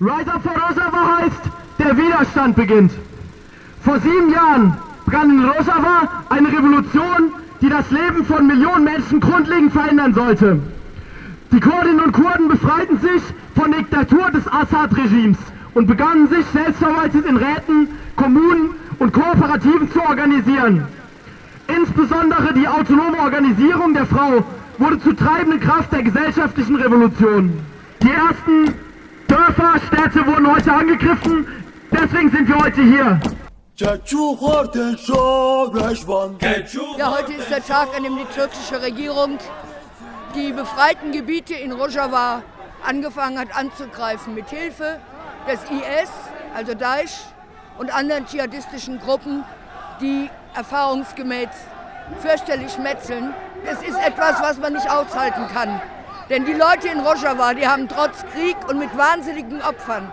Rise Up for Rojava heißt, der Widerstand beginnt. Vor sieben Jahren begann in Rojava eine Revolution, die das Leben von Millionen Menschen grundlegend verändern sollte. Die Kurdinnen und Kurden befreiten sich von der Diktatur des Assad-Regimes und begannen sich selbstverwaltet in Räten, Kommunen und Kooperativen zu organisieren. Insbesondere die autonome Organisierung der Frau wurde zur treibenden Kraft der gesellschaftlichen Revolution. Die ersten Dörfer, Städte wurden heute angegriffen, deswegen sind wir heute hier. Ja, heute ist der Tag, an dem die türkische Regierung die befreiten Gebiete in Rojava angefangen hat anzugreifen mit Hilfe des IS, also Daesh und anderen dschihadistischen Gruppen, die erfahrungsgemäß fürchterlich metzeln. Es ist etwas, was man nicht aushalten kann. Denn die Leute in Rojava, die haben trotz Krieg und mit wahnsinnigen Opfern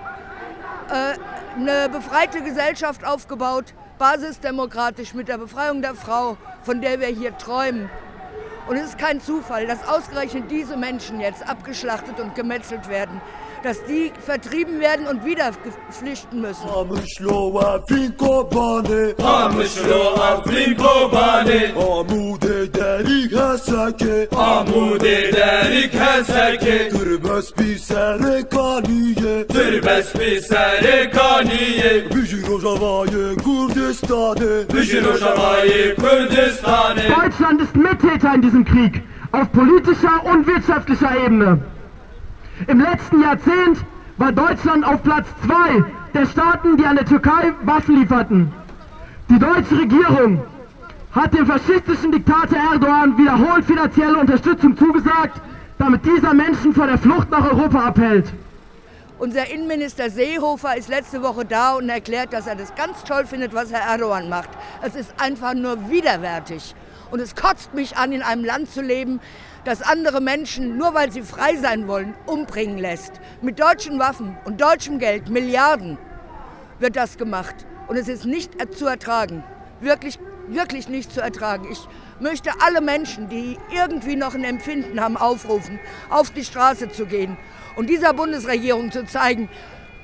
äh, eine befreite Gesellschaft aufgebaut, basisdemokratisch mit der Befreiung der Frau, von der wir hier träumen. Und es ist kein Zufall, dass ausgerechnet diese Menschen jetzt abgeschlachtet und gemetzelt werden dass die vertrieben werden und wieder flüchten müssen. Deutschland ist Mittäter in diesem Krieg, auf politischer und wirtschaftlicher Ebene. Im letzten Jahrzehnt war Deutschland auf Platz zwei der Staaten, die an der Türkei Waffen lieferten. Die deutsche Regierung hat dem faschistischen Diktator Erdogan wiederholt finanzielle Unterstützung zugesagt, damit dieser Menschen vor der Flucht nach Europa abhält. Unser Innenminister Seehofer ist letzte Woche da und erklärt, dass er das ganz toll findet, was Herr Erdogan macht. Es ist einfach nur widerwärtig. Und es kotzt mich an, in einem Land zu leben, das andere Menschen, nur weil sie frei sein wollen, umbringen lässt. Mit deutschen Waffen und deutschem Geld, Milliarden, wird das gemacht. Und es ist nicht zu ertragen. Wirklich, wirklich nicht zu ertragen. Ich möchte alle Menschen, die irgendwie noch ein Empfinden haben, aufrufen, auf die Straße zu gehen und dieser Bundesregierung zu zeigen,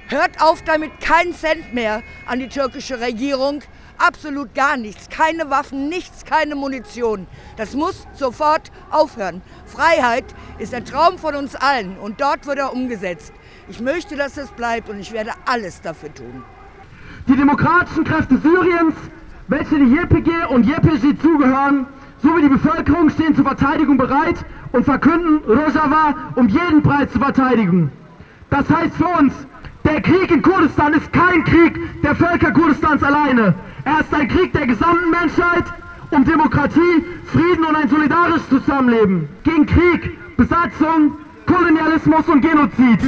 hört auf damit, keinen Cent mehr an die türkische Regierung, absolut gar nichts, keine Waffen, nichts, keine Munition. Das muss sofort aufhören. Freiheit ist der Traum von uns allen und dort wird er umgesetzt. Ich möchte, dass es bleibt und ich werde alles dafür tun. Die demokratischen Kräfte Syriens, welche die YPG und YPG zugehören, sowie die Bevölkerung stehen zur Verteidigung bereit und verkünden, Rojava um jeden Preis zu verteidigen. Das heißt für uns, der Krieg in Kurdistan ist kein Krieg der Völker Kurdistans alleine. Er ist ein Krieg der gesamten Menschheit um Demokratie, Frieden und ein solidarisches Zusammenleben. Gegen Krieg, Besatzung, Kolonialismus und Genozid.